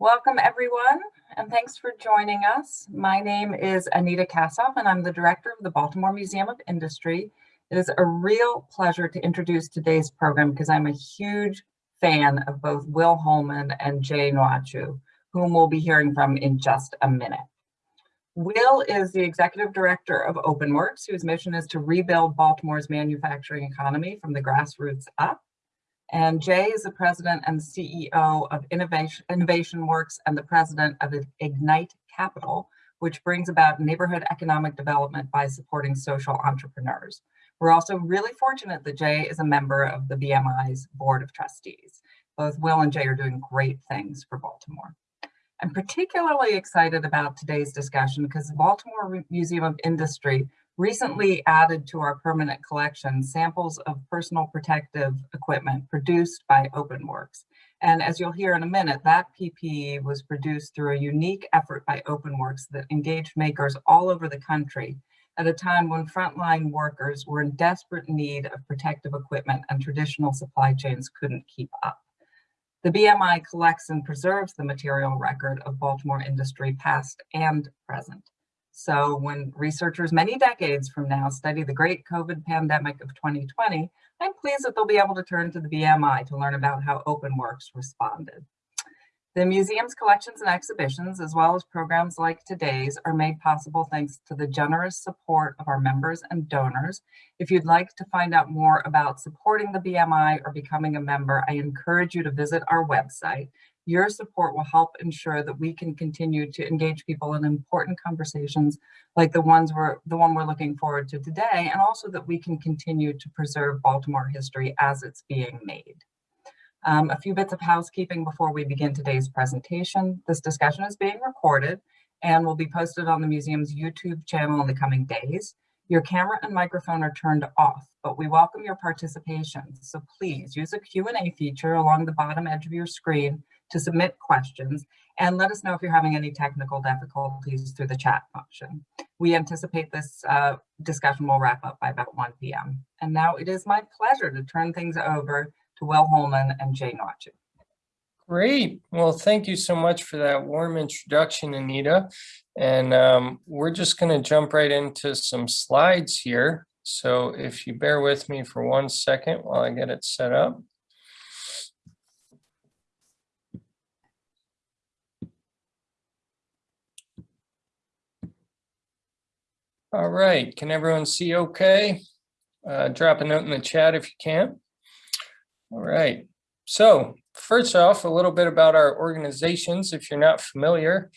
Welcome everyone, and thanks for joining us. My name is Anita Kassoff, and I'm the director of the Baltimore Museum of Industry. It is a real pleasure to introduce today's program because I'm a huge fan of both Will Holman and Jay Nwachu, whom we'll be hearing from in just a minute. Will is the executive director of OpenWorks, whose mission is to rebuild Baltimore's manufacturing economy from the grassroots up. And Jay is the president and CEO of Innovation, Innovation Works and the president of Ignite Capital, which brings about neighborhood economic development by supporting social entrepreneurs. We're also really fortunate that Jay is a member of the BMI's Board of Trustees. Both Will and Jay are doing great things for Baltimore. I'm particularly excited about today's discussion because the Baltimore Museum of Industry recently added to our permanent collection samples of personal protective equipment produced by OpenWorks. And as you'll hear in a minute, that PPE was produced through a unique effort by OpenWorks that engaged makers all over the country at a time when frontline workers were in desperate need of protective equipment and traditional supply chains couldn't keep up. The BMI collects and preserves the material record of Baltimore industry past and present. So when researchers many decades from now study the great COVID pandemic of 2020, I'm pleased that they'll be able to turn to the BMI to learn about how OpenWorks responded. The museum's collections and exhibitions, as well as programs like today's, are made possible thanks to the generous support of our members and donors. If you'd like to find out more about supporting the BMI or becoming a member, I encourage you to visit our website, your support will help ensure that we can continue to engage people in important conversations like the ones we're the one we're looking forward to today, and also that we can continue to preserve Baltimore history as it's being made. Um, a few bits of housekeeping before we begin today's presentation. This discussion is being recorded and will be posted on the museum's YouTube channel in the coming days. Your camera and microphone are turned off, but we welcome your participation. So please use a Q&A feature along the bottom edge of your screen to submit questions and let us know if you're having any technical difficulties through the chat function. We anticipate this uh, discussion will wrap up by about 1 p.m. And now it is my pleasure to turn things over to Will Holman and Jay Nwachu. Great. Well, thank you so much for that warm introduction, Anita. And um, we're just going to jump right into some slides here. So if you bear with me for one second while I get it set up. All right, can everyone see okay? Uh, drop a note in the chat if you can. All right, so first off, a little bit about our organizations, if you're not familiar.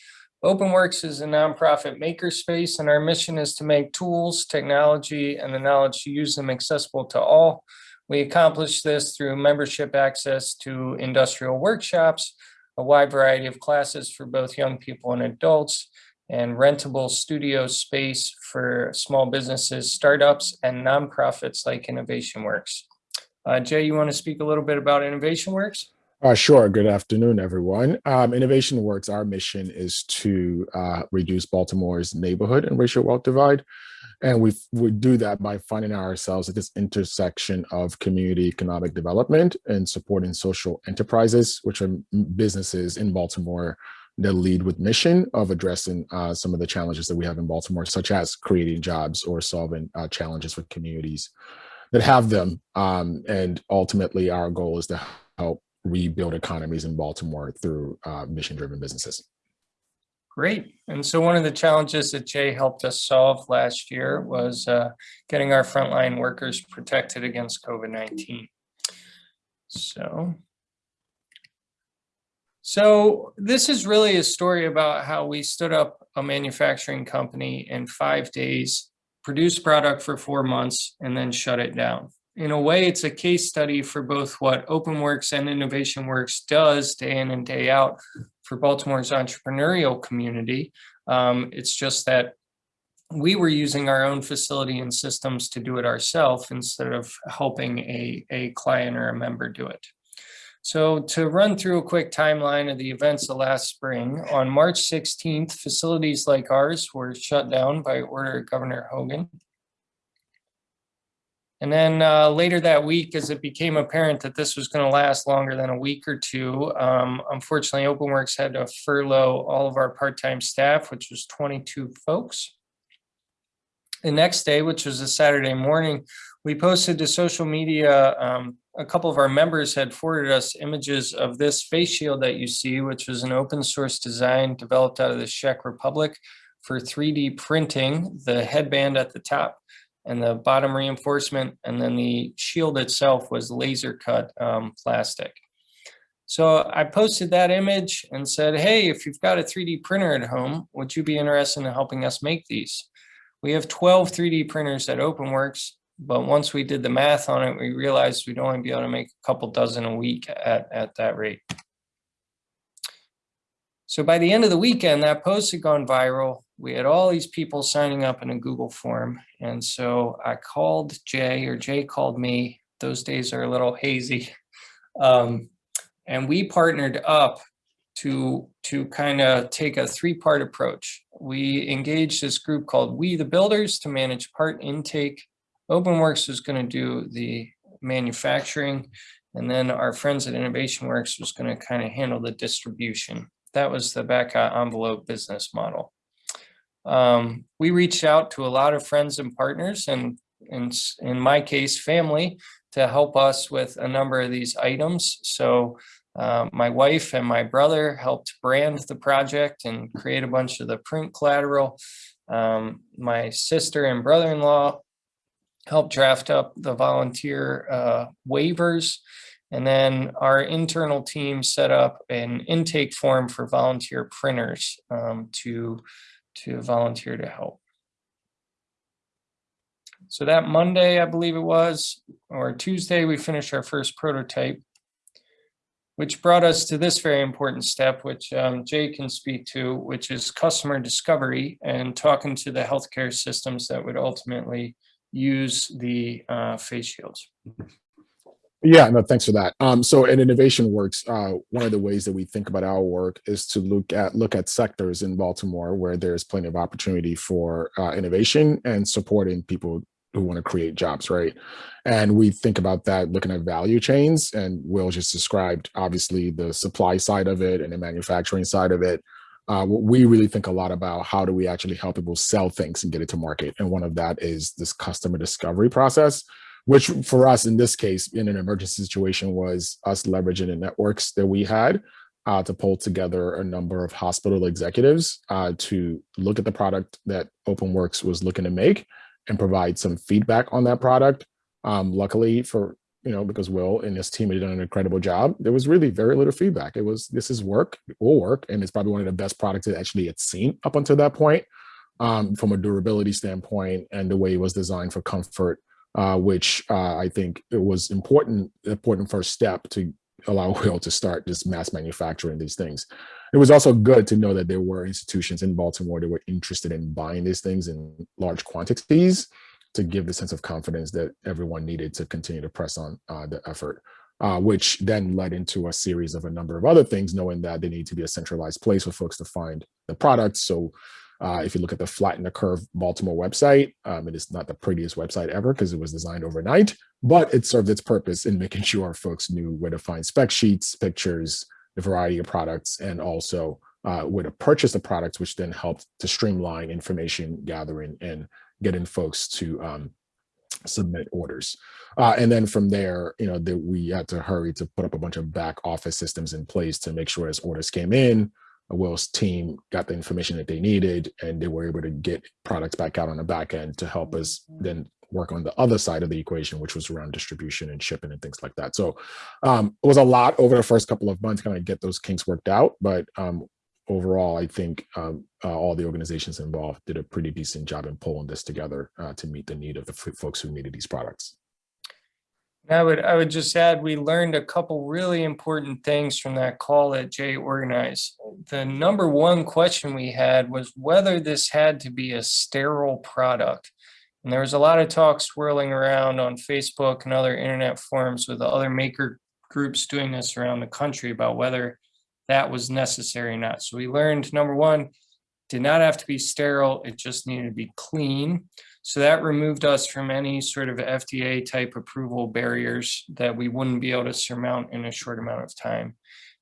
OpenWorks is a nonprofit makerspace, and our mission is to make tools, technology, and the knowledge to use them accessible to all. We accomplish this through membership access to industrial workshops, a wide variety of classes for both young people and adults, and rentable studio space for small businesses, startups, and nonprofits like Innovation Works. Uh, Jay, you want to speak a little bit about Innovation Works? Uh, sure. Good afternoon, everyone. Um, Innovation Works, our mission is to uh, reduce Baltimore's neighborhood and racial wealth divide. And we we do that by finding ourselves at this intersection of community economic development and supporting social enterprises, which are businesses in Baltimore that lead with mission of addressing uh, some of the challenges that we have in Baltimore, such as creating jobs or solving uh, challenges for communities that have them. Um, and ultimately, our goal is to help rebuild economies in Baltimore through uh, mission-driven businesses. Great. And so one of the challenges that Jay helped us solve last year was uh, getting our frontline workers protected against COVID-19. So so this is really a story about how we stood up a manufacturing company in five days, produced product for four months, and then shut it down. In a way, it's a case study for both what OpenWorks and Innovation Works does day in and day out for Baltimore's entrepreneurial community. Um, it's just that we were using our own facility and systems to do it ourselves instead of helping a, a client or a member do it. So to run through a quick timeline of the events of last spring, on March 16th, facilities like ours were shut down by order of Governor Hogan. And then uh, later that week, as it became apparent that this was going to last longer than a week or two, um, unfortunately, OpenWorks had to furlough all of our part-time staff, which was 22 folks. The next day, which was a Saturday morning, we posted to social media. Um, a couple of our members had forwarded us images of this face shield that you see, which was an open source design developed out of the Czech Republic for 3D printing, the headband at the top and the bottom reinforcement, and then the shield itself was laser cut um, plastic. So I posted that image and said, hey, if you've got a 3D printer at home, would you be interested in helping us make these? We have 12 3D printers at OpenWorks, but once we did the math on it, we realized we'd only be able to make a couple dozen a week at, at that rate. So by the end of the weekend, that post had gone viral. We had all these people signing up in a Google form. And so I called Jay or Jay called me. Those days are a little hazy. Um, and we partnered up to, to kind of take a three-part approach. We engaged this group called We the Builders to manage part intake. OpenWorks was going to do the manufacturing. And then our friends at InnovationWorks was going to kind of handle the distribution. That was the back envelope business model. Um, we reached out to a lot of friends and partners and in, in my case, family to help us with a number of these items. So uh, my wife and my brother helped brand the project and create a bunch of the print collateral. Um, my sister and brother-in-law helped draft up the volunteer uh, waivers. And then our internal team set up an intake form for volunteer printers um, to to volunteer to help. So that Monday, I believe it was, or Tuesday, we finished our first prototype, which brought us to this very important step, which um, Jay can speak to, which is customer discovery and talking to the healthcare systems that would ultimately use the uh, face shields. Yeah, no, thanks for that. Um, so in Innovation Works, uh, one of the ways that we think about our work is to look at look at sectors in Baltimore where there's plenty of opportunity for uh, innovation and supporting people who want to create jobs, right? And we think about that looking at value chains, and Will just described obviously the supply side of it and the manufacturing side of it. Uh, we really think a lot about how do we actually help people sell things and get it to market. And one of that is this customer discovery process which for us in this case, in an emergency situation, was us leveraging the networks that we had uh, to pull together a number of hospital executives uh, to look at the product that OpenWorks was looking to make and provide some feedback on that product. Um, luckily for, you know, because Will and his team had done an incredible job, there was really very little feedback. It was, this is work, it will work, and it's probably one of the best products that actually had seen up until that point um, from a durability standpoint and the way it was designed for comfort uh, which uh, I think it was important, important first step to allow Will to start just mass manufacturing these things. It was also good to know that there were institutions in Baltimore that were interested in buying these things in large quantities to give the sense of confidence that everyone needed to continue to press on uh, the effort. Uh, which then led into a series of a number of other things, knowing that they need to be a centralized place for folks to find the products. So uh, if you look at the Flatten the Curve Baltimore website, um, it is not the prettiest website ever because it was designed overnight, but it served its purpose in making sure folks knew where to find spec sheets, pictures, the variety of products, and also uh, where to purchase the products, which then helped to streamline information gathering and getting folks to um, submit orders. Uh, and then from there, you know, that we had to hurry to put up a bunch of back office systems in place to make sure as orders came in, Will's team got the information that they needed and they were able to get products back out on the back end to help us then work on the other side of the equation, which was around distribution and shipping and things like that. So um, it was a lot over the first couple of months kind of get those kinks worked out. But um, overall, I think um, uh, all the organizations involved did a pretty decent job in pulling this together uh, to meet the need of the folks who needed these products. I would I would just add we learned a couple really important things from that call that Jay organized. The number one question we had was whether this had to be a sterile product. And there was a lot of talk swirling around on Facebook and other internet forums with other maker groups doing this around the country about whether that was necessary or not. So we learned number one, did not have to be sterile, it just needed to be clean. So that removed us from any sort of FDA type approval barriers that we wouldn't be able to surmount in a short amount of time.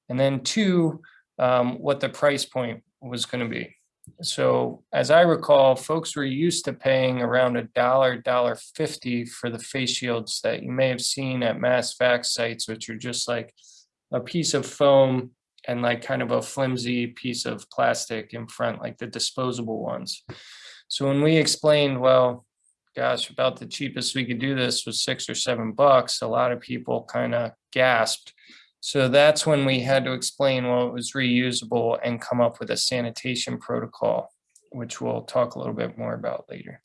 And then two, um, what the price point was going to be. So as I recall, folks were used to paying around a dollar, dollar fifty for the face shields that you may have seen at mass vac sites, which are just like a piece of foam and like kind of a flimsy piece of plastic in front, like the disposable ones. So when we explained, well, gosh, about the cheapest we could do this was six or seven bucks, a lot of people kind of gasped. So that's when we had to explain, well, it was reusable and come up with a sanitation protocol, which we'll talk a little bit more about later.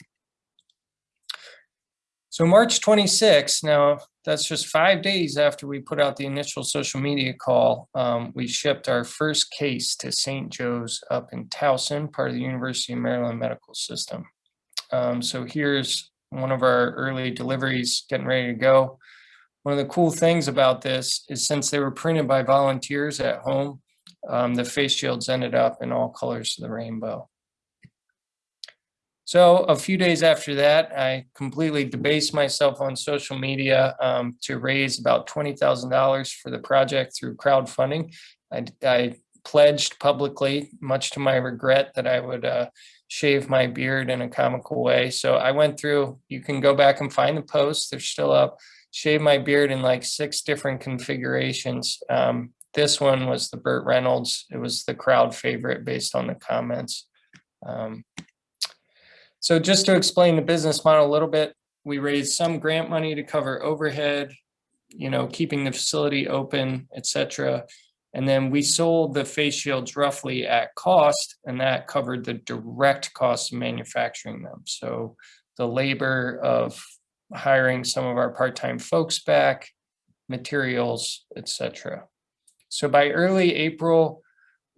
So March 26, now that's just five days after we put out the initial social media call, um, we shipped our first case to St. Joe's up in Towson, part of the University of Maryland Medical System. Um, so here's one of our early deliveries getting ready to go. One of the cool things about this is since they were printed by volunteers at home, um, the face shields ended up in all colors of the rainbow. So a few days after that, I completely debased myself on social media um, to raise about $20,000 for the project through crowdfunding. I, I, pledged publicly, much to my regret, that I would uh, shave my beard in a comical way. So I went through, you can go back and find the posts, they're still up, shave my beard in like six different configurations. Um, this one was the Burt Reynolds. It was the crowd favorite based on the comments. Um, so just to explain the business model a little bit, we raised some grant money to cover overhead, you know, keeping the facility open, etc. And then we sold the face shields roughly at cost, and that covered the direct cost of manufacturing them. So the labor of hiring some of our part-time folks back, materials, etc. So by early April,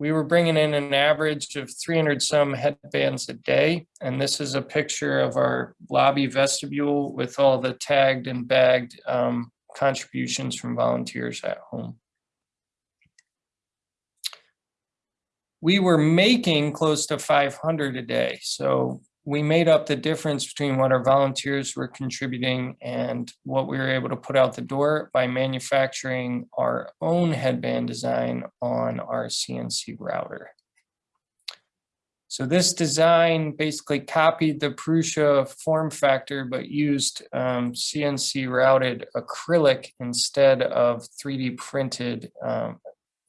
we were bringing in an average of 300 some headbands a day. And this is a picture of our lobby vestibule with all the tagged and bagged um, contributions from volunteers at home. We were making close to 500 a day. So we made up the difference between what our volunteers were contributing and what we were able to put out the door by manufacturing our own headband design on our CNC router. So this design basically copied the Prusa form factor, but used um, CNC routed acrylic instead of 3D printed um,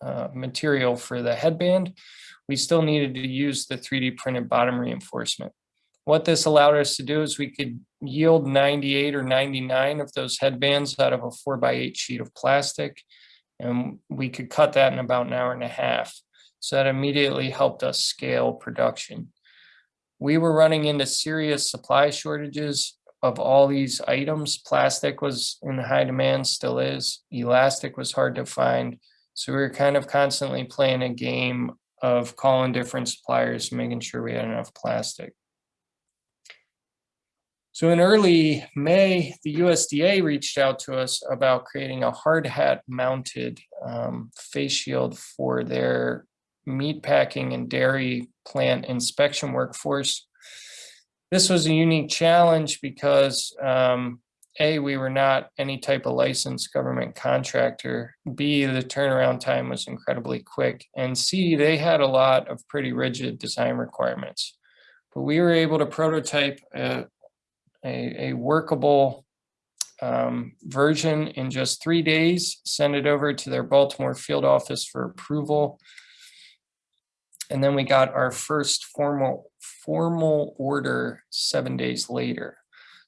uh, material for the headband. We still needed to use the 3D printed bottom reinforcement. What this allowed us to do is we could yield 98 or 99 of those headbands out of a four by eight sheet of plastic. And we could cut that in about an hour and a half. So that immediately helped us scale production. We were running into serious supply shortages of all these items. Plastic was in high demand, still is. Elastic was hard to find. So we were kind of constantly playing a game of calling different suppliers, making sure we had enough plastic. So in early May, the USDA reached out to us about creating a hard hat mounted um, face shield for their meat packing and dairy plant inspection workforce. This was a unique challenge because um, A, we were not any type of licensed government contractor. B, the turnaround time was incredibly quick. And C, they had a lot of pretty rigid design requirements. But we were able to prototype a, a, a workable um, version in just three days, send it over to their Baltimore field office for approval. And then we got our first formal formal order seven days later.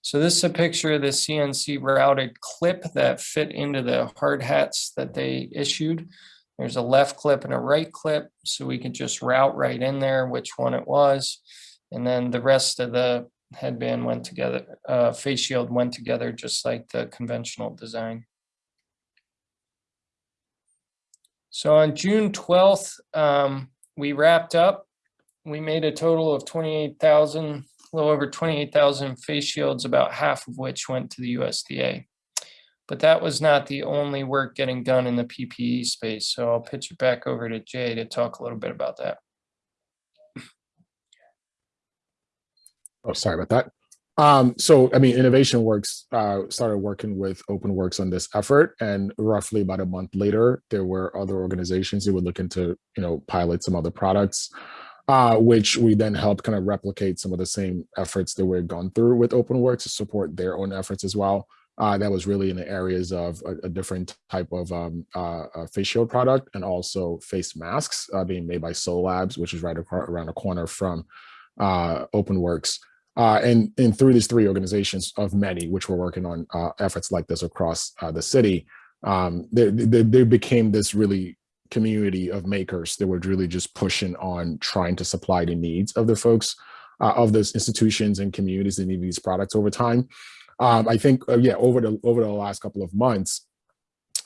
So this is a picture of the CNC routed clip that fit into the hard hats that they issued. There's a left clip and a right clip, so we could just route right in there which one it was. And then the rest of the headband went together, uh, face shield went together just like the conventional design. So on June 12th, um, we wrapped up. We made a total of 28,000, a little over 28,000 face shields, about half of which went to the USDA. But that was not the only work getting done in the PPE space. So I'll pitch it back over to Jay to talk a little bit about that. Oh, sorry about that. Um, so I mean, Innovation Works uh, started working with OpenWorks on this effort, and roughly about a month later, there were other organizations who were looking to, you know, pilot some other products, uh, which we then helped kind of replicate some of the same efforts that we've gone through with OpenWorks to support their own efforts as well. Uh, that was really in the areas of a, a different type of um, uh, face shield product and also face masks uh, being made by SewLabs, which is right around the corner from uh, OpenWorks. Uh, and, and through these three organizations of many, which were working on uh, efforts like this across uh, the city, um, there, there, there became this really community of makers that were really just pushing on trying to supply the needs of the folks, uh, of those institutions and communities that need these products over time. Um, I think, uh, yeah, over the over the last couple of months,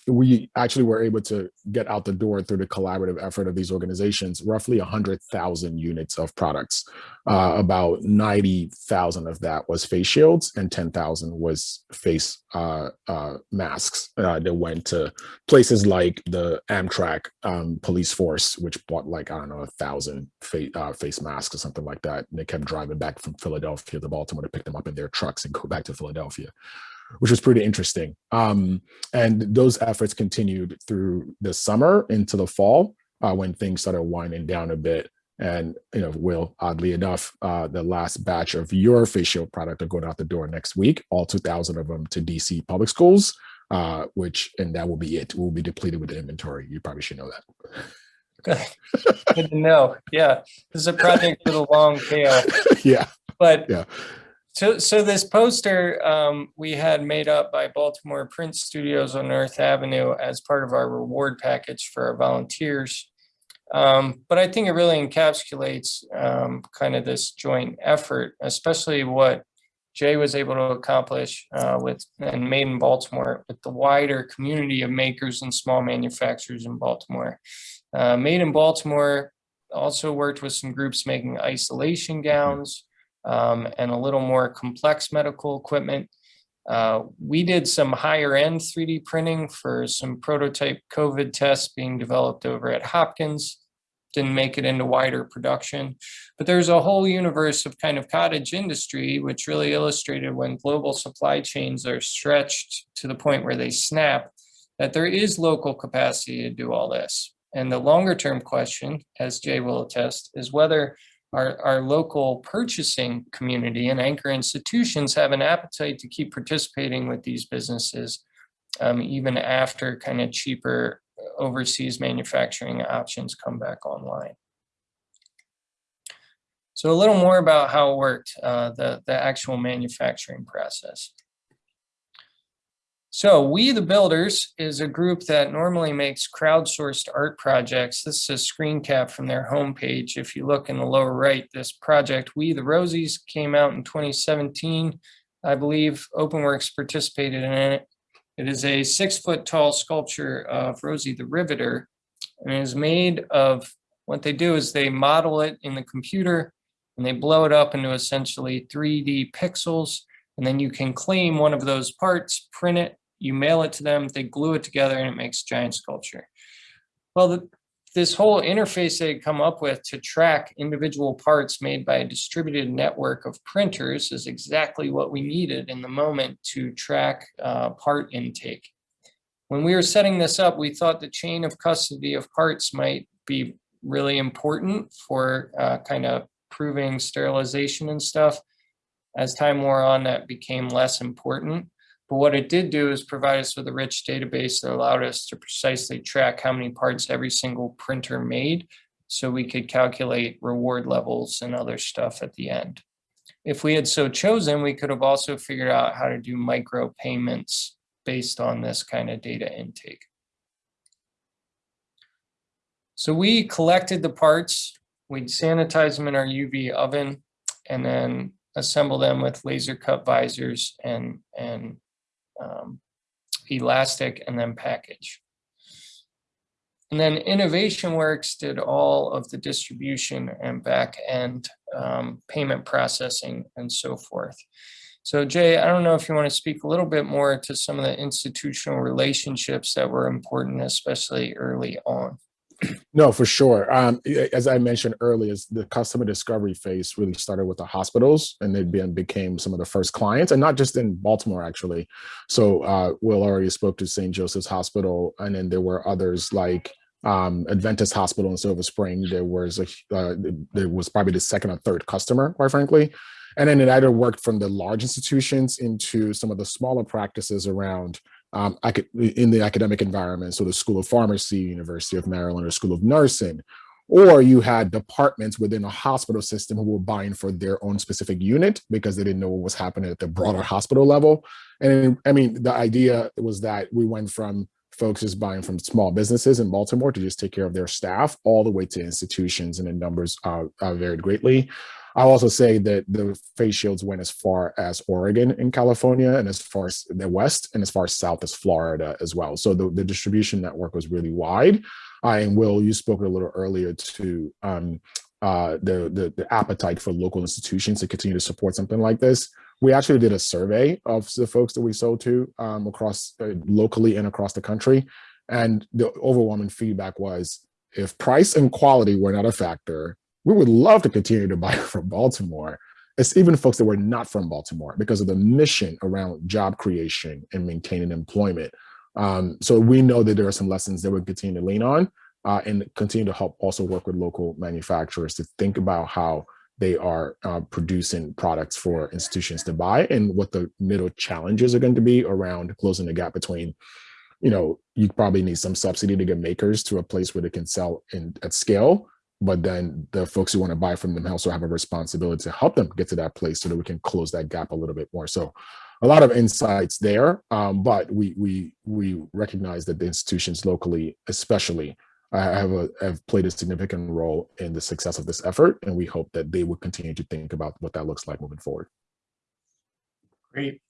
we actually were able to get out the door through the collaborative effort of these organizations, roughly 100,000 units of products. Uh, about 90,000 of that was face shields and 10,000 was face uh, uh, masks uh, that went to places like the Amtrak um, police force, which bought like, I don't know, a thousand fa uh, face masks or something like that. And they kept driving back from Philadelphia to Baltimore to pick them up in their trucks and go back to Philadelphia which was pretty interesting. Um, and those efforts continued through the summer into the fall uh, when things started winding down a bit. And, you know, Will, oddly enough, uh, the last batch of your facial product are going out the door next week, all 2,000 of them to DC public schools, uh, which, and that will be it. We'll be depleted with the inventory. You probably should know that. Good, good to know. Yeah, this is a project with a long tail, yeah, but Yeah. So, so this poster um, we had made up by Baltimore Print Studios on North Avenue as part of our reward package for our volunteers. Um, but I think it really encapsulates um, kind of this joint effort, especially what Jay was able to accomplish uh, with and made in Baltimore with the wider community of makers and small manufacturers in Baltimore. Uh, made in Baltimore also worked with some groups making isolation gowns, um, and a little more complex medical equipment. Uh, we did some higher end 3D printing for some prototype COVID tests being developed over at Hopkins. Didn't make it into wider production, but there's a whole universe of kind of cottage industry, which really illustrated when global supply chains are stretched to the point where they snap, that there is local capacity to do all this. And the longer term question, as Jay will attest, is whether our, our local purchasing community and anchor institutions have an appetite to keep participating with these businesses um, even after kind of cheaper overseas manufacturing options come back online. So a little more about how it worked, uh, the, the actual manufacturing process. So We the Builders is a group that normally makes crowdsourced art projects. This is a screen cap from their homepage. If you look in the lower right, this project, We the Rosies, came out in 2017. I believe OpenWorks participated in it. It is a six foot tall sculpture of Rosie the Riveter and it is made of, what they do is they model it in the computer and they blow it up into essentially 3D pixels. And then you can claim one of those parts, print it, you mail it to them, they glue it together and it makes giant sculpture. Well, the, this whole interface they come up with to track individual parts made by a distributed network of printers is exactly what we needed in the moment to track uh, part intake. When we were setting this up, we thought the chain of custody of parts might be really important for uh, kind of proving sterilization and stuff. As time wore on, that became less important. But what it did do is provide us with a rich database that allowed us to precisely track how many parts every single printer made so we could calculate reward levels and other stuff at the end. If we had so chosen, we could have also figured out how to do micro payments based on this kind of data intake. So we collected the parts, we'd sanitize them in our UV oven, and then assemble them with laser cut visors and, and um, elastic and then package. And then Innovation Works did all of the distribution and back end um, payment processing and so forth. So Jay, I don't know if you want to speak a little bit more to some of the institutional relationships that were important, especially early on. No, for sure. Um, as I mentioned earlier, the customer discovery phase really started with the hospitals and they became some of the first clients and not just in Baltimore, actually. So uh, Will already spoke to St. Joseph's Hospital and then there were others like um, Adventist Hospital in Silver Spring. There was a, uh, there was probably the second or third customer, quite frankly. And then it either worked from the large institutions into some of the smaller practices around um, in the academic environment, so the School of Pharmacy, University of Maryland, or School of Nursing, or you had departments within a hospital system who were buying for their own specific unit because they didn't know what was happening at the broader hospital level. And I mean, the idea was that we went from folks just buying from small businesses in Baltimore to just take care of their staff all the way to institutions and the numbers uh, uh, varied greatly. I'll also say that the face shields went as far as Oregon in California and as far as the West and as far South as Florida as well. So the, the distribution network was really wide. And Will, you spoke a little earlier to um, uh, the, the, the appetite for local institutions to continue to support something like this. We actually did a survey of the folks that we sold to um, across uh, locally and across the country. And the overwhelming feedback was if price and quality were not a factor, we would love to continue to buy from Baltimore. It's even folks that were not from Baltimore because of the mission around job creation and maintaining employment. Um, so we know that there are some lessons that we continue to lean on uh, and continue to help also work with local manufacturers to think about how they are uh, producing products for institutions to buy and what the middle challenges are going to be around closing the gap between you know you probably need some subsidy to get makers to a place where they can sell in at scale but then the folks who want to buy from them also have a responsibility to help them get to that place so that we can close that gap a little bit more so a lot of insights there um, but we we we recognize that the institutions locally especially uh, have a have played a significant role in the success of this effort and we hope that they will continue to think about what that looks like moving forward Great.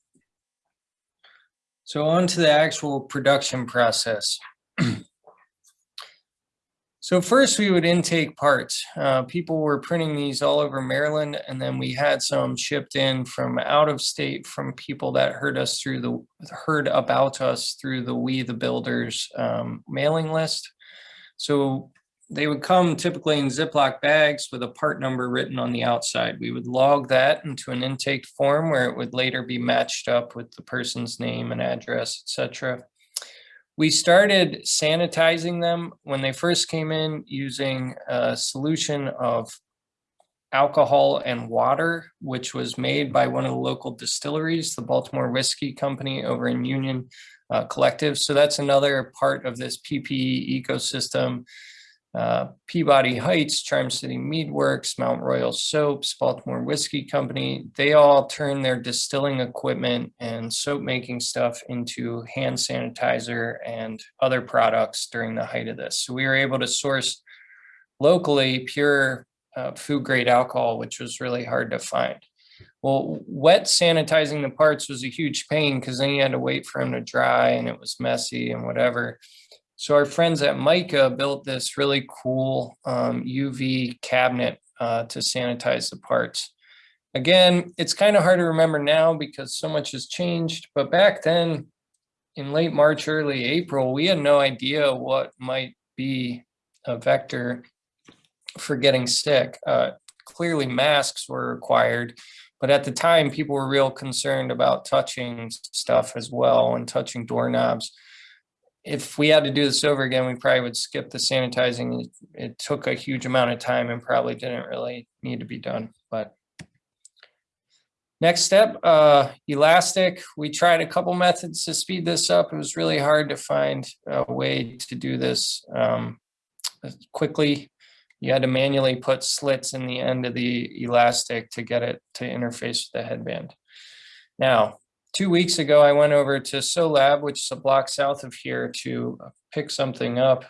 So on to the actual production process. So first we would intake parts. Uh, people were printing these all over Maryland and then we had some shipped in from out of state from people that heard us through the, heard about us through the We the Builders um, mailing list. So they would come typically in Ziploc bags with a part number written on the outside. We would log that into an intake form where it would later be matched up with the person's name and address, etc. We started sanitizing them when they first came in using a solution of alcohol and water, which was made by one of the local distilleries, the Baltimore Whiskey Company over in Union uh, Collective. So that's another part of this PPE ecosystem. Uh, Peabody Heights, Charm City Meadworks, Mount Royal Soaps, Baltimore Whiskey Company, they all turn their distilling equipment and soap making stuff into hand sanitizer and other products during the height of this. So we were able to source locally pure uh, food grade alcohol, which was really hard to find. Well, wet sanitizing the parts was a huge pain because then you had to wait for them to dry and it was messy and whatever. So our friends at Mica built this really cool um, UV cabinet uh, to sanitize the parts. Again, it's kind of hard to remember now because so much has changed, but back then in late March, early April, we had no idea what might be a vector for getting sick. Uh, clearly masks were required, but at the time people were real concerned about touching stuff as well and touching doorknobs if we had to do this over again, we probably would skip the sanitizing. It, it, took a huge amount of time and probably didn't really need to be done. But next step, uh, elastic. We tried a couple methods to speed this up. It was really hard to find a way to do this um, quickly. You had to manually put slits in the end of the elastic to get it to interface with the headband. Now, two weeks ago, I went over to SewLab, which is a block south of here, to pick something up.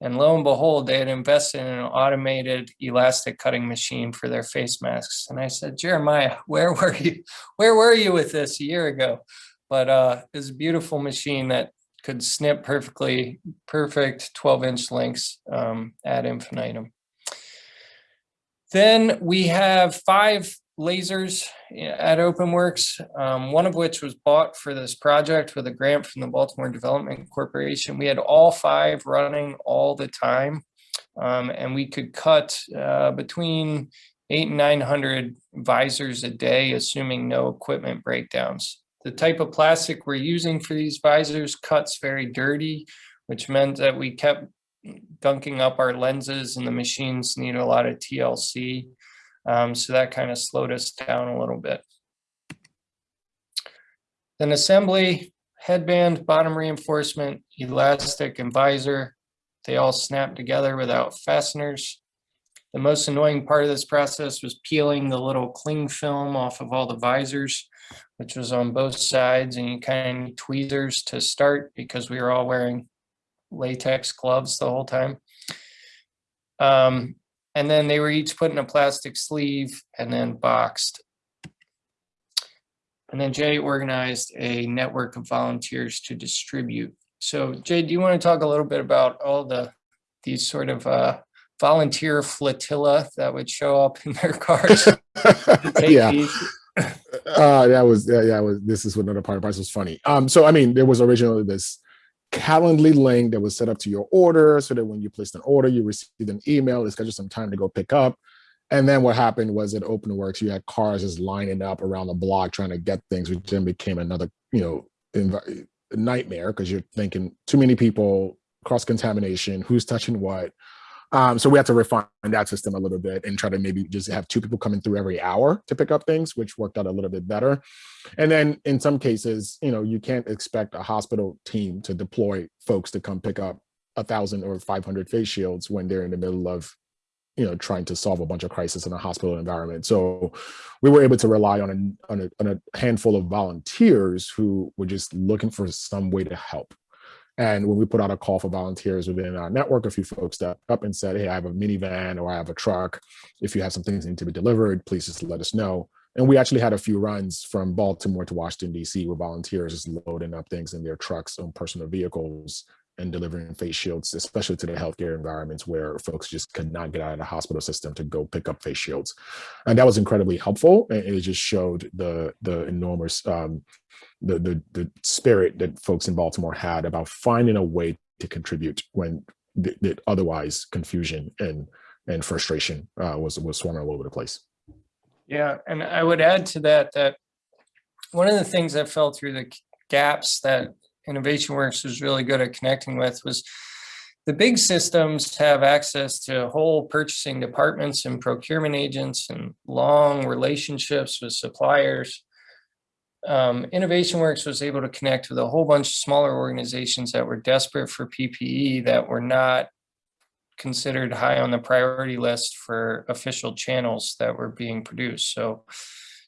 And lo and behold, they had invested in an automated elastic cutting machine for their face masks. And I said, Jeremiah, where were you? Where were you with this a year ago? But uh, it's a beautiful machine that could snip perfectly, perfect 12 inch lengths um, ad infinitum. Then we have five lasers at OpenWorks, um, one of which was bought for this project with a grant from the Baltimore Development Corporation. We had all five running all the time. Um, and we could cut uh, between eight and 900 visors a day, assuming no equipment breakdowns. The type of plastic we're using for these visors cuts very dirty, which meant that we kept gunking up our lenses and the machines need a lot of TLC. Um, so that kind of slowed us down a little bit. Then assembly, headband, bottom reinforcement, elastic, and visor. They all snap together without fasteners. The most annoying part of this process was peeling the little cling film off of all the visors, which was on both sides, and you kind of need tweezers to start because we were all wearing latex gloves the whole time. Um, and then they were each put in a plastic sleeve and then boxed. And then Jay organized a network of volunteers to distribute. So Jay, do you want to talk a little bit about all the these sort of uh, volunteer flotilla that would show up in their cars? yeah. uh that was yeah, yeah was this is another part of price was funny um so i mean there was originally this calendly link that was set up to your order so that when you placed an order you received an email to schedule some time to go pick up. And then what happened was at openworks you had cars just lining up around the block trying to get things which then became another you know nightmare because you're thinking too many people cross contamination who's touching what um, so we had to refine that system a little bit and try to maybe just have two people coming through every hour to pick up things, which worked out a little bit better. And then in some cases, you know, you can't expect a hospital team to deploy folks to come pick up a thousand or 500 face shields when they're in the middle of, you know, trying to solve a bunch of crisis in a hospital environment. So we were able to rely on a, on a, on a handful of volunteers who were just looking for some way to help. And when we put out a call for volunteers within our network, a few folks stepped up and said, hey, I have a minivan or I have a truck. If you have some things that need to be delivered, please just let us know. And we actually had a few runs from Baltimore to Washington, DC, where volunteers just loading up things in their trucks on personal vehicles and delivering face shields, especially to the healthcare environments where folks just could not get out of the hospital system to go pick up face shields. And that was incredibly helpful. And it just showed the, the enormous um, the, the the spirit that folks in Baltimore had about finding a way to contribute when th- th- otherwise confusion and and frustration uh, was was swarming all over the place. Yeah, and I would add to that that one of the things that fell through the gaps that Innovation Works was really good at connecting with was the big systems have access to whole purchasing departments and procurement agents and long relationships with suppliers um, Innovation Works was able to connect with a whole bunch of smaller organizations that were desperate for PPE that were not considered high on the priority list for official channels that were being produced. So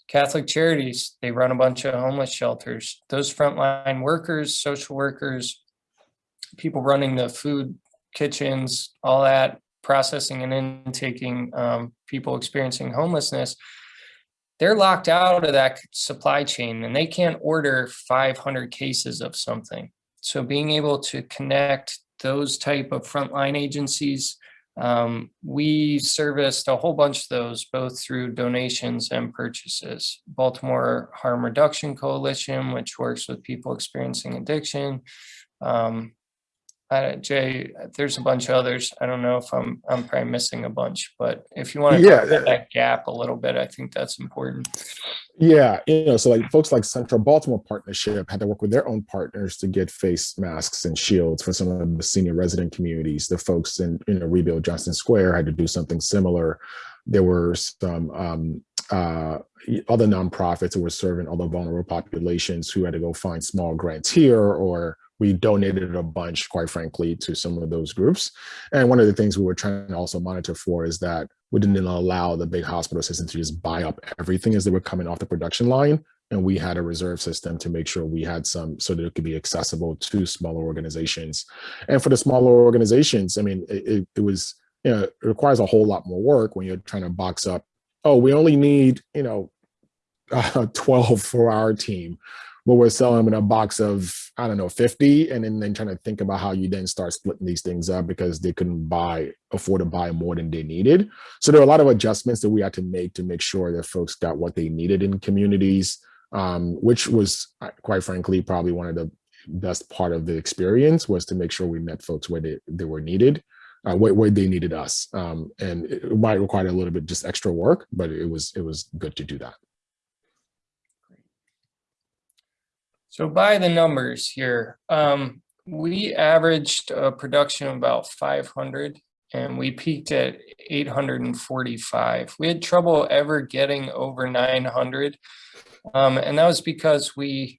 Catholic Charities, they run a bunch of homeless shelters. Those frontline workers, social workers, people running the food kitchens, all that, processing and intaking um, people experiencing homelessness, they're locked out of that supply chain and they can't order 500 cases of something. So being able to connect those type of frontline agencies, um, we serviced a whole bunch of those both through donations and purchases. Baltimore Harm Reduction Coalition, which works with people experiencing addiction. Um, uh, Jay, there's a bunch of others. I don't know if I'm I'm probably missing a bunch, but if you want to Yeah, yeah, that gap a little bit, I think that's important. Yeah, you know, so like folks like Central Baltimore Partnership had to work with their own partners to get face masks and shields for some of the senior resident communities. The folks in you know Rebuild Johnson Square had to do something similar. There were some um, uh, other nonprofits who were serving other vulnerable populations who had to go find small grants here or we donated a bunch, quite frankly, to some of those groups. And one of the things we were trying to also monitor for is that we didn't allow the big hospital system to just buy up everything as they were coming off the production line. And we had a reserve system to make sure we had some so that it could be accessible to smaller organizations. And for the smaller organizations, I mean, it, it, was, you know, it requires a whole lot more work when you're trying to box up, oh, we only need, you know, uh, 12 for our team but we're selling them in a box of I don't know 50, and then, then trying to think about how you then start splitting these things up because they couldn't buy afford to buy more than they needed. So there are a lot of adjustments that we had to make to make sure that folks got what they needed in communities, um, which was uh, quite frankly probably one of the best part of the experience was to make sure we met folks where they, they were needed. uh, where, where they needed us. Um, and it might require a little bit just extra work, but it was it was good to do that. So by the numbers here, um, we averaged a production of about 500 and we peaked at 845. We had trouble ever getting over 900. Um, and that was because we,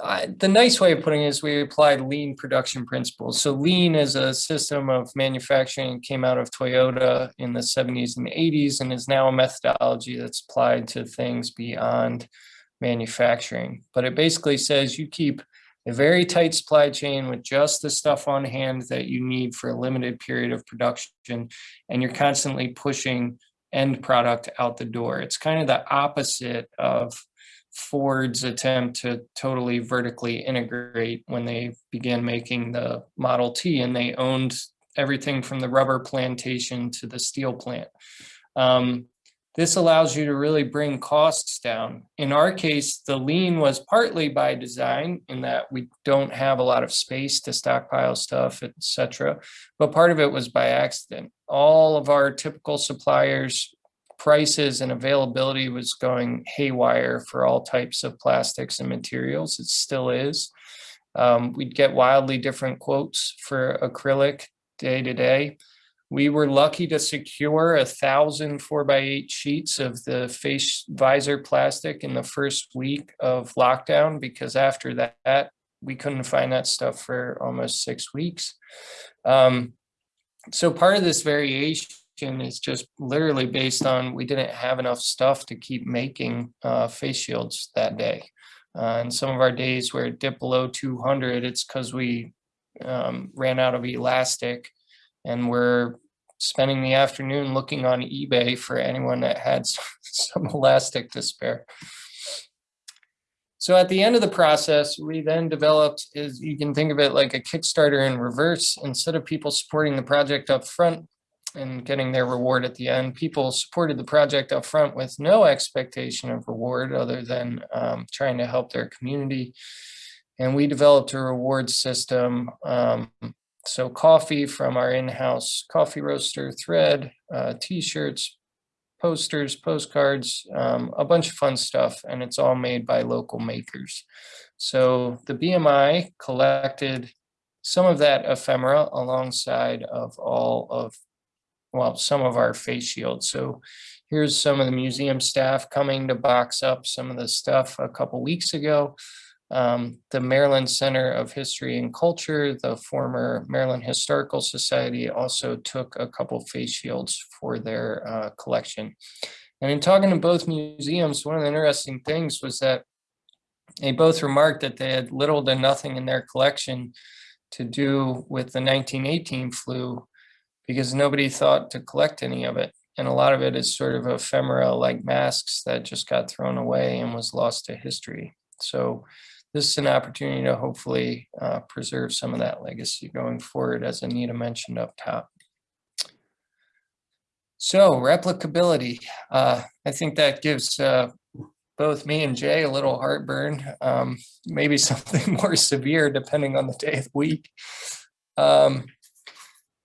uh, the nice way of putting it is we applied lean production principles. So lean is a system of manufacturing came out of Toyota in the 70s and 80s and is now a methodology that's applied to things beyond manufacturing. But it basically says you keep a very tight supply chain with just the stuff on hand that you need for a limited period of production, and you're constantly pushing end product out the door. It's kind of the opposite of Ford's attempt to totally vertically integrate when they began making the Model T and they owned everything from the rubber plantation to the steel plant. Um, this allows you to really bring costs down. In our case, the lean was partly by design in that we don't have a lot of space to stockpile stuff, etc. But part of it was by accident. All of our typical suppliers prices and availability was going haywire for all types of plastics and materials. It still is. Um, we'd get wildly different quotes for acrylic day to day. We were lucky to secure a thousand four by eight sheets of the face visor plastic in the first week of lockdown because after that, we couldn't find that stuff for almost six weeks. Um, so part of this variation is just literally based on we didn't have enough stuff to keep making uh, face shields that day. Uh, and some of our days where it dipped below 200, it's because we um, ran out of elastic and we're spending the afternoon looking on eBay for anyone that had some elastic to spare. So at the end of the process, we then developed is you can think of it like a Kickstarter in reverse. Instead of people supporting the project up front and getting their reward at the end, people supported the project up front with no expectation of reward other than um, trying to help their community. And we developed a reward system um, so coffee from our in-house coffee roaster thread, uh, t-shirts, posters, postcards, um, a bunch of fun stuff, and it's all made by local makers. So the BMI collected some of that ephemera alongside of all of, well, some of our face shields. So here's some of the museum staff coming to box up some of the stuff a couple weeks ago um, the Maryland Center of History and Culture, the former Maryland Historical Society also took a couple face shields for their uh, collection. And in talking to both museums, one of the interesting things was that they both remarked that they had little to nothing in their collection to do with the 1918 flu because nobody thought to collect any of it. And a lot of it is sort of ephemera like masks that just got thrown away and was lost to history. So this is an opportunity to hopefully uh, preserve some of that legacy going forward, as Anita mentioned up top. So replicability, uh, I think that gives uh, both me and Jay a little heartburn, um, maybe something more severe depending on the day of the week. Um,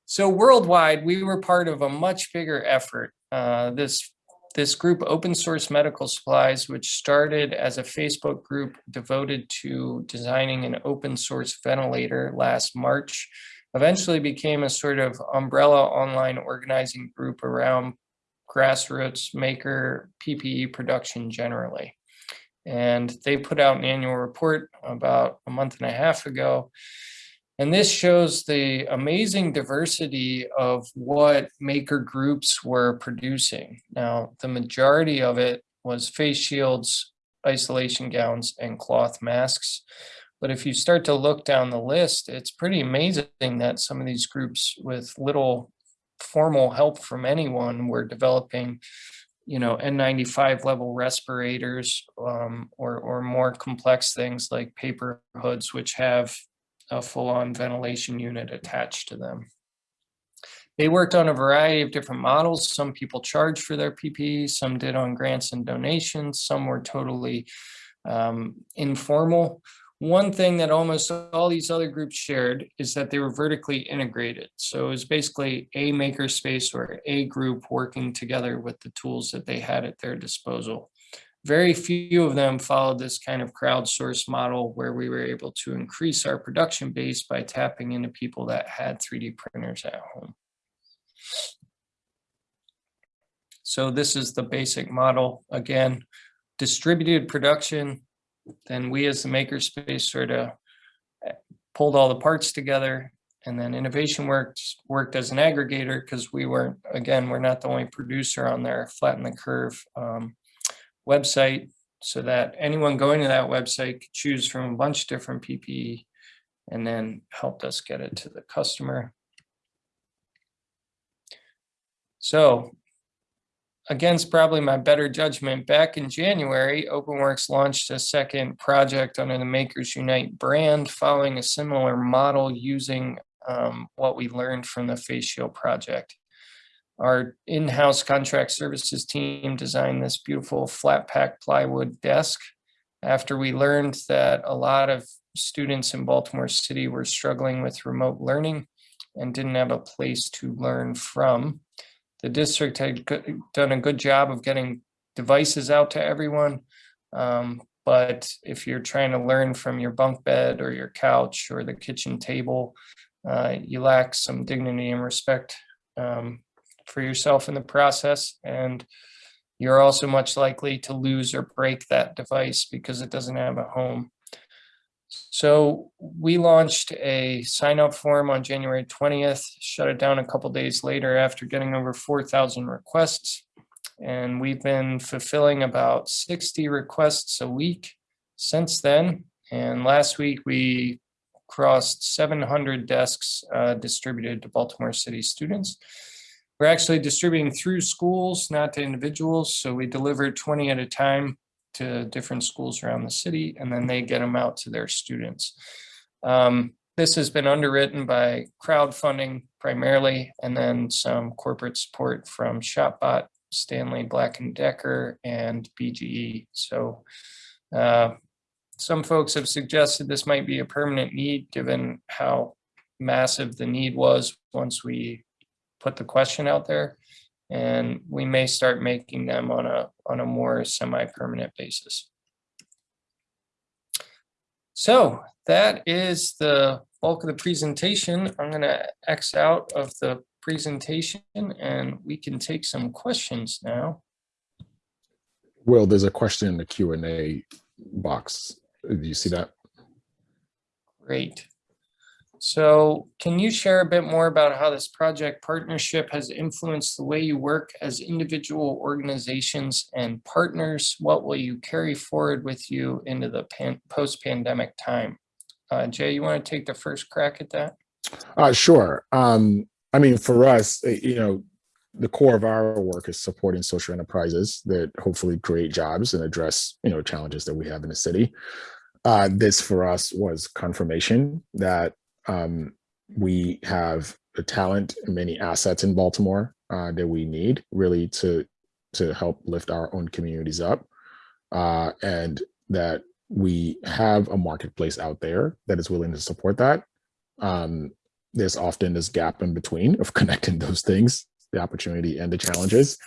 so worldwide, we were part of a much bigger effort. Uh, this this group open source medical supplies which started as a facebook group devoted to designing an open source ventilator last march eventually became a sort of umbrella online organizing group around grassroots maker ppe production generally. And they put out an annual report about a month and a half ago and this shows the amazing diversity of what maker groups were producing. Now, the majority of it was face shields, isolation gowns, and cloth masks. But if you start to look down the list, it's pretty amazing that some of these groups with little formal help from anyone were developing you know, N95 level respirators um, or, or more complex things like PAPR hoods, which have a full-on ventilation unit attached to them. They worked on a variety of different models. Some people charged for their PPE, some did on grants and donations, some were totally um, informal. one thing that almost all these other groups shared is that they were vertically integrated. So it was basically a makerspace or a group working together with the tools that they had at their disposal. Very few of them followed this kind of crowdsourced model where we were able to increase our production base by tapping into people that had 3D printers at home. So this is the basic model. Again, distributed production, then we as the makerspace sort of eh, pulled all the parts together and then innovation works worked as an aggregator because we weren't again we're not the only producer on there flatten the curve um, website so that anyone going to that website could choose from a bunch of different ppe and then helped us get it to the customer so against probably my better judgment, back in January, OpenWorks launched a second project under the Makers Unite brand, following a similar model using um, what we learned from the Face Shield project. Our in-house contract services team designed this beautiful flat pack plywood desk after we learned that a lot of students in Baltimore City were struggling with remote learning and didn't have a place to learn from the district had done a good job of getting devices out to everyone. Um, but if you're trying to learn from your bunk bed or your couch or the kitchen table, uh, you lack some dignity and respect um, for yourself in the process. And you're also much likely to lose or break that device because it doesn't have a home. So we launched a sign up form on January 20th, shut it down a couple days later after getting over 4,000 requests. And we've been fulfilling about 60 requests a week since then. And last week we crossed 700 desks uh, distributed to Baltimore City students. We're actually distributing through schools, not to individuals. So we deliver 20 at a time to different schools around the city, and then they get them out to their students. Um, this has been underwritten by crowdfunding primarily, and then some corporate support from ShopBot, Stanley Black & Decker, and BGE. So uh, some folks have suggested this might be a permanent need given how massive the need was once we put the question out there and we may start making them on a on a more semi-permanent basis. So that is the bulk of the presentation. I'm going to X out of the presentation and we can take some questions now. Will, there's a question in the Q&A box. Do you see that? Great. So can you share a bit more about how this project partnership has influenced the way you work as individual organizations and partners? What will you carry forward with you into the post-pandemic time? Uh, Jay, you want to take the first crack at that? Uh, sure. Um, I mean, for us, eh, you know, the core of our work is supporting social enterprises that hopefully create jobs and address, you know, challenges that we have in the city. Uh, this for us was confirmation that um, we have the talent and many assets in Baltimore uh, that we need really to to help lift our own communities up, uh, and that we have a marketplace out there that is willing to support that. Um, there's often this gap in between of connecting those things, the opportunity and the challenges.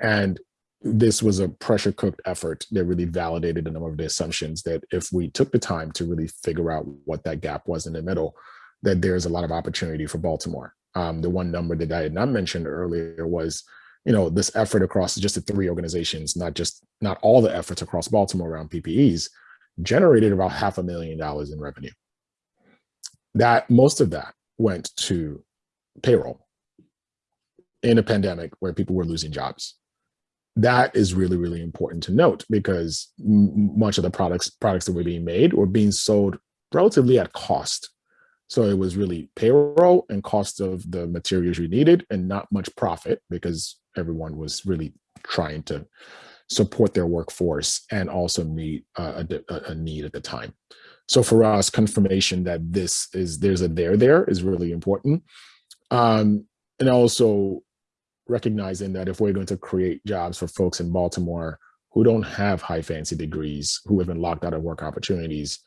And this was a pressure cooked effort that really validated a number of the assumptions that if we took the time to really figure out what that gap was in the middle, that there's a lot of opportunity for Baltimore. Um, the one number that I had not mentioned earlier was, you know, this effort across just the three organizations, not just not all the efforts across Baltimore around PPEs, generated about half a million dollars in revenue. That most of that went to payroll in a pandemic where people were losing jobs. That is really, really important to note because much of the products products that were being made were being sold relatively at cost so it was really payroll and cost of the materials you needed and not much profit because everyone was really trying to support their workforce and also meet a, a, need at the time. So for us, confirmation that this is, there's a there there is really important. Um, and also recognizing that if we're going to create jobs for folks in Baltimore who don't have high fancy degrees, who have been locked out of work opportunities,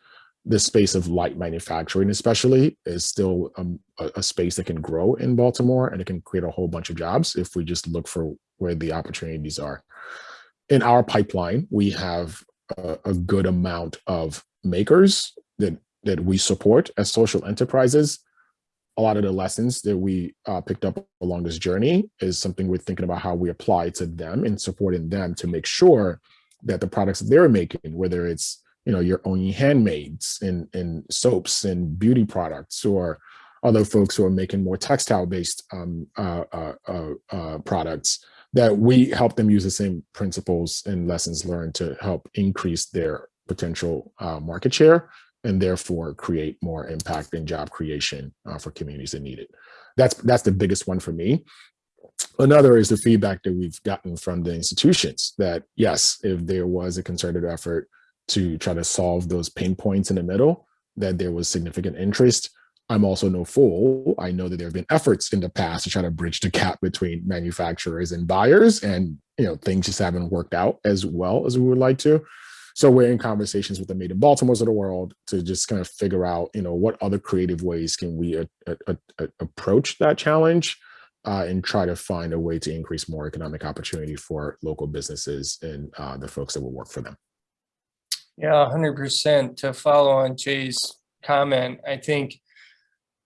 the space of light manufacturing especially is still um, a, a, space that can grow in Baltimore and it can create a whole bunch of jobs if we just look for where the opportunities are. In our pipeline, we have a, a good amount of makers that, that we support as social enterprises. A lot of the lessons that we uh, picked up along this journey is something we're thinking about how we apply to them and supporting them to make sure that the products they're making, whether it's you know, your own handmaids and, and soaps and beauty products or other folks who are making more textile based um, uh, uh, uh, uh, products that we help them use the same principles and lessons learned to help increase their potential uh, market share and therefore create more impact and job creation uh, for communities that need it. That's, that's the biggest one for me. Another is the feedback that we've gotten from the institutions that yes, if there was a concerted effort to try to solve those pain points in the middle, that there was significant interest. I'm also no fool. I know that there have been efforts in the past to try to bridge the gap between manufacturers and buyers and you know things just haven't worked out as well as we would like to. So we're in conversations with the Made in Baltimore's of the world to just kind of figure out, you know, what other creative ways can we a, a, a, approach that challenge uh, and try to find a way to increase more economic opportunity for local businesses and uh, the folks that will work for them. Yeah, hundred percent. To follow on Jay's comment, I think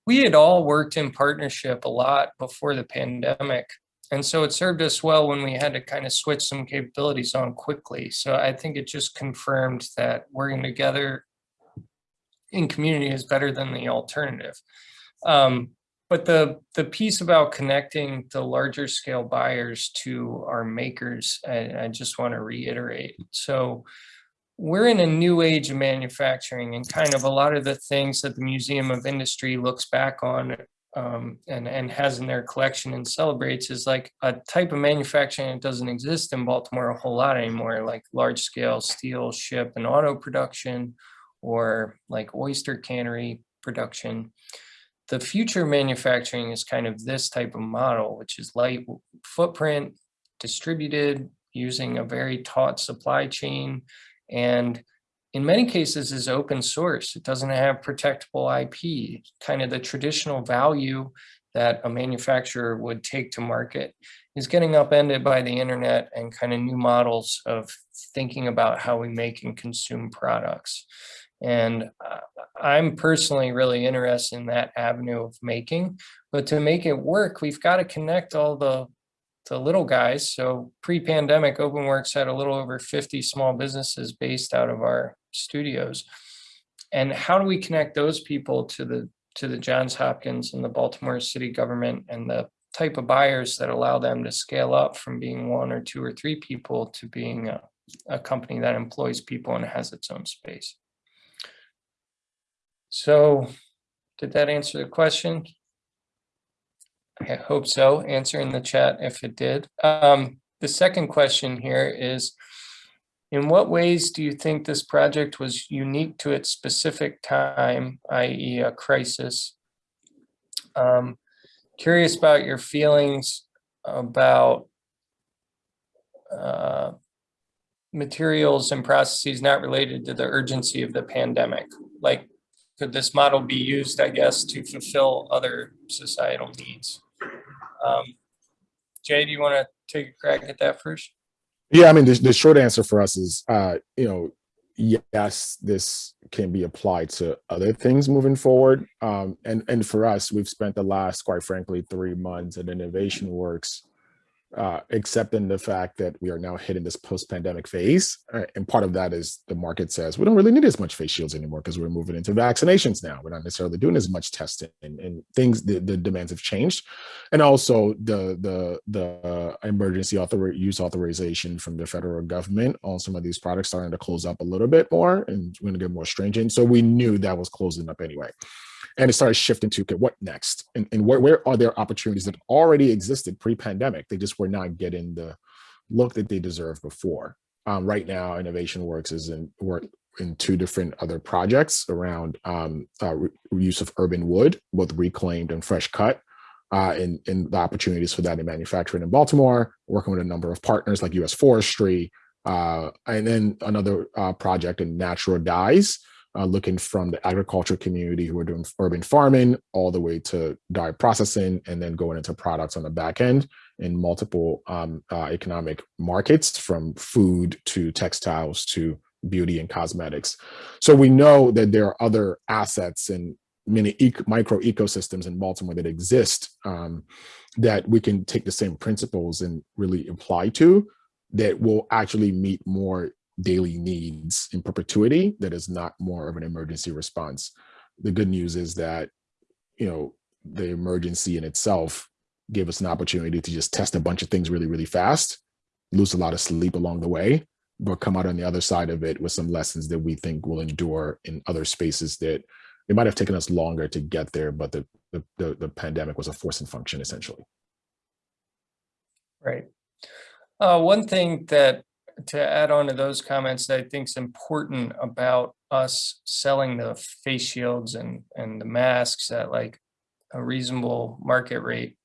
we had all worked in partnership a lot before the pandemic. And so it served us well when we had to kind of switch some capabilities on quickly. So I think it just confirmed that working together in community is better than the alternative. Um, but the, the piece about connecting the larger scale buyers to our makers, I, I just want to reiterate. So we're in a new age of manufacturing and kind of a lot of the things that the Museum of Industry looks back on um, and, and has in their collection and celebrates is like a type of manufacturing that doesn't exist in Baltimore a whole lot anymore, like large scale steel, ship and auto production, or like oyster cannery production. The future manufacturing is kind of this type of model, which is light footprint, distributed, using a very taut supply chain, and in many cases is open source. It doesn't have protectable IP, kind of the traditional value that a manufacturer would take to market is getting upended by the internet and kind of new models of thinking about how we make and consume products. And uh, I'm personally really interested in that avenue of making, but to make it work, we've got to connect all the to little guys. So pre-pandemic, OpenWorks had a little over 50 small businesses based out of our studios. And how do we connect those people to the to the Johns Hopkins and the Baltimore city government and the type of buyers that allow them to scale up from being one or two or three people to being a, a company that employs people and has its own space. So did that answer the question? I hope so. Answer in the chat if it did. Um, the second question here is, in what ways do you think this project was unique to its specific time, i.e. a crisis? Um, curious about your feelings about uh, materials and processes not related to the urgency of the pandemic. Like, could this model be used, I guess, to fulfill other societal needs? Um, Jay, do you want to take a crack at that first? Yeah, I mean, the, the short answer for us is, uh, you know, yes, this can be applied to other things moving forward. Um, and, and for us, we've spent the last, quite frankly, three months at Innovation Works uh, accepting the fact that we are now hitting this post-pandemic phase. Uh, and part of that is the market says we don't really need as much face shields anymore because we're moving into vaccinations now. We're not necessarily doing as much testing and, and things, the, the, demands have changed. And also the, the, the emergency author use authorization from the federal government on some of these products starting to close up a little bit more and we're gonna get more stringent. So we knew that was closing up anyway and it started shifting to okay, what next and, and where, where are there opportunities that already existed pre-pandemic they just were not getting the look that they deserved before um, right now innovation works is in work in two different other projects around um, uh, use of urban wood both reclaimed and fresh cut uh, and, and the opportunities for that in manufacturing in Baltimore, working with a number of partners like U.S. Forestry, uh, and then another uh, project in natural dyes, uh, looking from the agriculture community who are doing urban farming all the way to dye processing and then going into products on the back end in multiple um, uh, economic markets from food to textiles to beauty and cosmetics. So we know that there are other assets and many e micro ecosystems in Baltimore that exist um, that we can take the same principles and really apply to that will actually meet more daily needs in perpetuity that is not more of an emergency response. The good news is that, you know, the emergency in itself gave us an opportunity to just test a bunch of things really, really fast, lose a lot of sleep along the way, but come out on the other side of it with some lessons that we think will endure in other spaces that it might have taken us longer to get there, but the, the, the, the pandemic was a forcing function essentially. Right. Uh, one thing that to add on to those comments that I think is important about us selling the face shields and, and the masks at like a reasonable market rate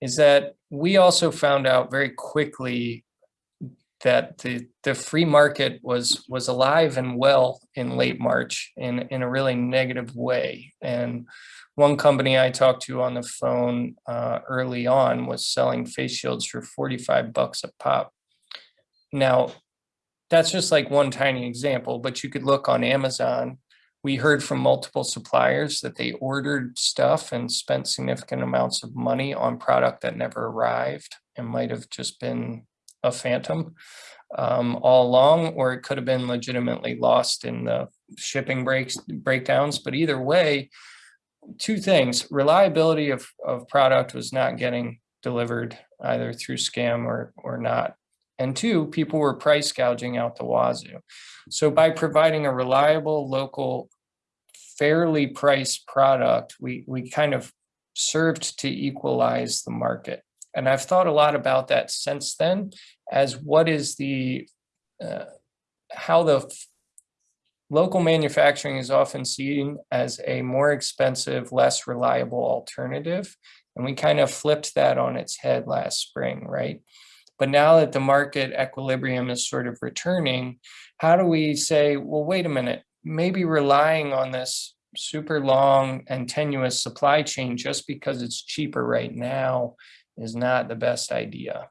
is that we also found out very quickly that the the free market was was alive and well in late March in in a really negative way. And one company I talked to on the phone uh, early on was selling face shields for 45 bucks a pop. Now, that's just like one tiny example, but you could look on Amazon. We heard from multiple suppliers that they ordered stuff and spent significant amounts of money on product that never arrived and might have just been a phantom um, all along, or it could have been legitimately lost in the shipping breaks breakdowns. But either way, two things: reliability of of product was not getting delivered either through scam or or not, and two, people were price gouging out the wazoo. So by providing a reliable, local, fairly priced product, we we kind of served to equalize the market. And I've thought a lot about that since then as what is the, uh, how the local manufacturing is often seen as a more expensive, less reliable alternative. And we kind of flipped that on its head last spring, right? But now that the market equilibrium is sort of returning, how do we say, well, wait a minute, maybe relying on this super long and tenuous supply chain just because it's cheaper right now is not the best idea.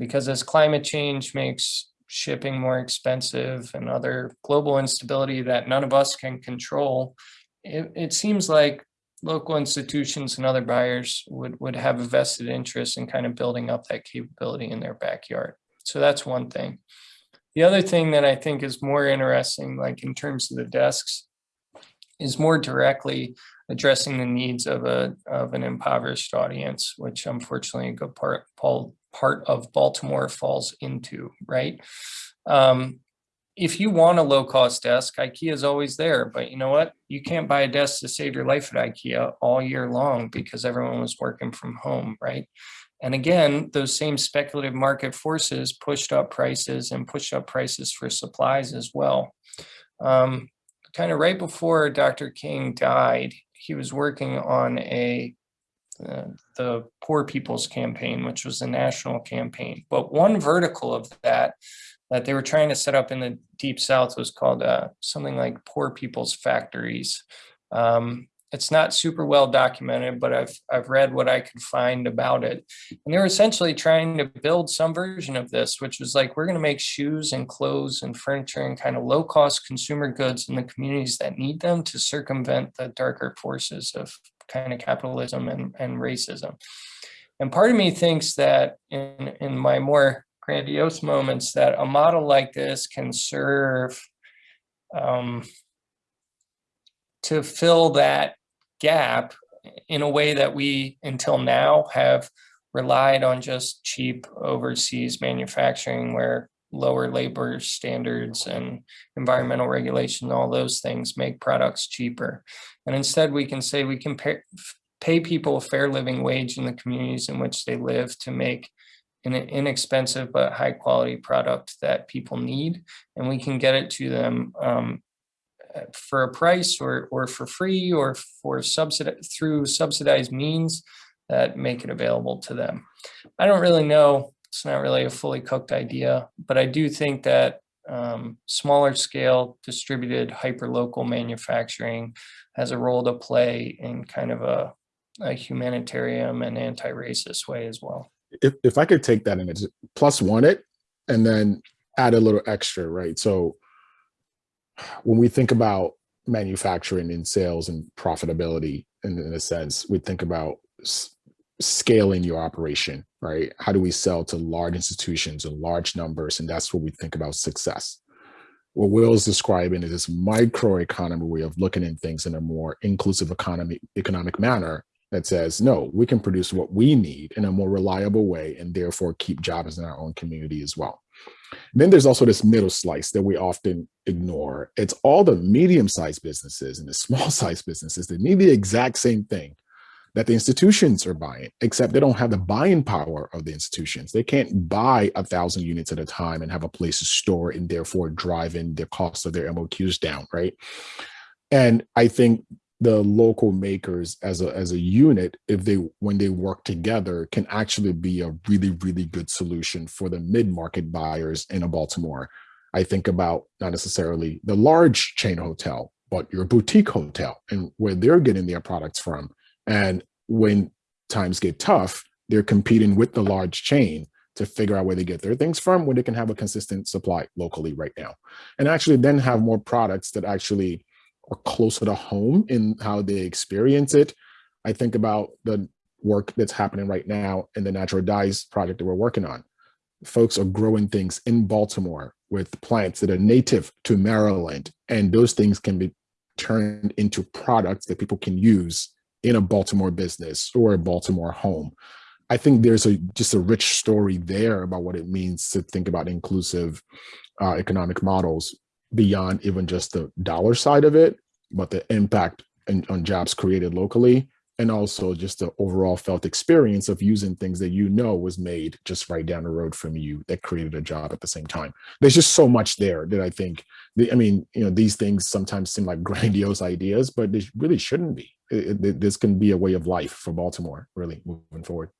Because as climate change makes shipping more expensive and other global instability that none of us can control, it, it seems like local institutions and other buyers would, would have a vested interest in kind of building up that capability in their backyard. So that's one thing. The other thing that I think is more interesting, like in terms of the desks, is more directly addressing the needs of a of an impoverished audience, which unfortunately a good part part of Baltimore falls into, right? Um, if you want a low cost desk, IKEA is always there, but you know what? You can't buy a desk to save your life at IKEA all year long because everyone was working from home, right? And again, those same speculative market forces pushed up prices and pushed up prices for supplies as well. Um, kind of right before Dr. King died, he was working on a uh, the Poor People's Campaign, which was a national campaign. But one vertical of that that they were trying to set up in the Deep South was called uh, something like Poor People's Factories. Um, it's not super well documented, but I've I've read what I could find about it. And they were essentially trying to build some version of this, which was like, we're going to make shoes and clothes and furniture and kind of low cost consumer goods in the communities that need them to circumvent the darker forces of kind of capitalism and, and racism. And part of me thinks that in, in my more grandiose moments that a model like this can serve um, to fill that gap in a way that we until now have relied on just cheap overseas manufacturing where lower labor standards and environmental regulation, all those things make products cheaper. And instead we can say we can pay, pay people a fair living wage in the communities in which they live to make an inexpensive but high quality product that people need. And we can get it to them um, for a price or, or for free or for subsidi through subsidized means that make it available to them. I don't really know. It's not really a fully cooked idea, but I do think that um, smaller scale distributed hyper-local manufacturing has a role to play in kind of a, a humanitarian and anti-racist way as well. If, if I could take that and plus one it and then add a little extra, right? So when we think about manufacturing and sales and profitability in, in a sense, we think about scaling your operation, right? How do we sell to large institutions and large numbers? And that's what we think about success. What Will's describing is this microeconomy way of looking at things in a more inclusive economy, economic manner that says, no, we can produce what we need in a more reliable way and therefore keep jobs in our own community as well. Then there's also this middle slice that we often ignore. It's all the medium-sized businesses and the small-sized businesses that need the exact same thing that the institutions are buying, except they don't have the buying power of the institutions. They can't buy a thousand units at a time and have a place to store and therefore driving the cost of their MOQs down, right? And I think the local makers as a as a unit if they when they work together can actually be a really really good solution for the mid-market buyers in a baltimore. I think about not necessarily the large chain hotel but your boutique hotel and where they're getting their products from. And when times get tough they're competing with the large chain to figure out where they get their things from where they can have a consistent supply locally right now. And actually then have more products that actually or closer to home in how they experience it. I think about the work that's happening right now in the natural dyes project that we're working on. Folks are growing things in Baltimore with plants that are native to Maryland, and those things can be turned into products that people can use in a Baltimore business or a Baltimore home. I think there's a just a rich story there about what it means to think about inclusive uh, economic models beyond even just the dollar side of it, but the impact in, on jobs created locally, and also just the overall felt experience of using things that you know was made just right down the road from you that created a job at the same time. There's just so much there that I think, I mean, you know, these things sometimes seem like grandiose ideas, but they really shouldn't be. It, it, this can be a way of life for Baltimore, really moving forward.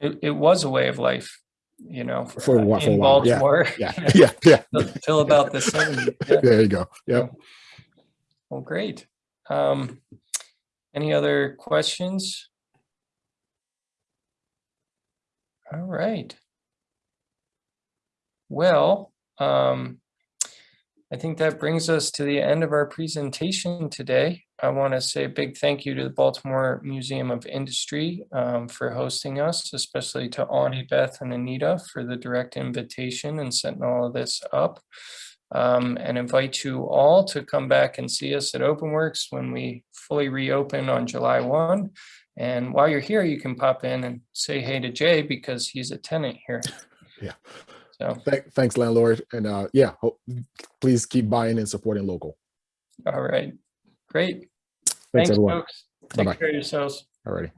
It, it was a way of life, you know, For uh, for a in while, yeah, Yeah, yeah, yeah. Till about the 70s. yeah. There you go. Yeah. Well, great. Um, any other questions? All right. Well, um, I think that brings us to the end of our presentation today. I want to say a big thank you to the Baltimore Museum of Industry um, for hosting us, especially to Ani, Beth, and Anita for the direct invitation and setting all of this up um, and invite you all to come back and see us at OpenWorks when we fully reopen on July 1. And while you're here, you can pop in and say hey to Jay because he's a tenant here. Yeah. So, Thank, thanks, landlord. And uh, yeah, hope, please keep buying and supporting local. all right, great. Thanks, Thanks, everyone. folks. Take Bye-bye. care of yourselves. Alrighty.